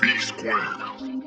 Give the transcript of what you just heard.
TV squared.